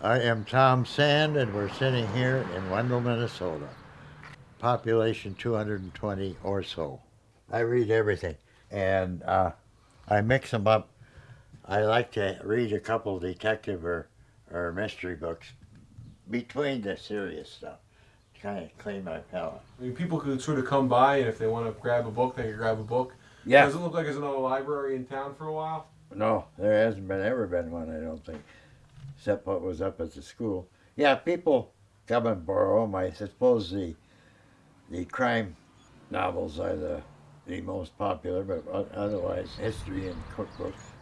I am Tom Sand, and we're sitting here in Wendell, Minnesota. Population 220 or so. I read everything, and uh, I mix them up. I like to read a couple detective or, or mystery books between the serious stuff to kind of clean my palate. I mean, people could sort of come by, and if they want to grab a book, they can grab a book. Yeah. Does it look like there's another library in town for a while? No, there hasn't been ever been one, I don't think, except what was up at the school. Yeah, people come and borrow them. I suppose the the crime novels are the the most popular, but otherwise history and cookbooks.